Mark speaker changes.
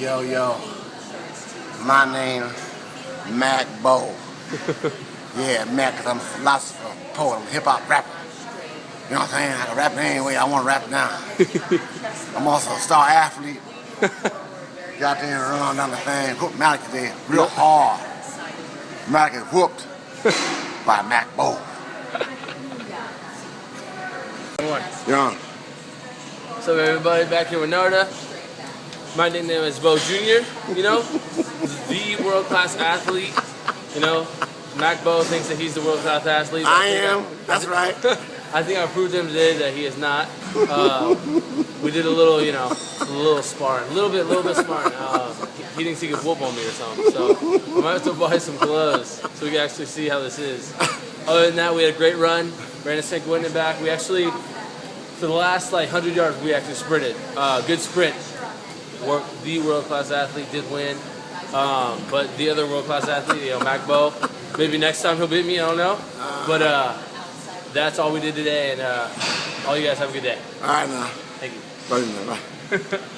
Speaker 1: Yo, yo. My name, Mac Bo. yeah, Mac, because I'm a philosopher, poet, I'm a hip hop rapper. You know what I'm saying? I can rap any way I want to rap now. I'm also a star athlete. Got there and run down the thing, whooped Malik today real hard. Malik is whooped by Mac Bo. Young.
Speaker 2: What's up, everybody? Back here with Narda. My nickname is Bo Jr., you know? the world-class athlete, you know? Mac Bo thinks that he's the world-class athlete.
Speaker 1: I
Speaker 2: think
Speaker 1: am, that's right.
Speaker 2: I think I proved to him today that he is not. Uh, we did a little, you know, a little sparring. A little bit, a little bit sparring. Uh, he, thinks he could whoop on me or something. So I might have to buy some gloves so we can actually see how this is. Other than that, we had a great run. Brandon Sink winning back. We actually, for the last like 100 yards, we actually sprinted. Uh, good sprint. Work, the world-class athlete did win. Um, but the other world-class athlete, you know, Mac Bo, maybe next time he'll beat me, I don't know. But uh, that's all we did today, and uh, all you guys have a good day.
Speaker 1: All right now.
Speaker 2: Thank you.
Speaker 1: Bye.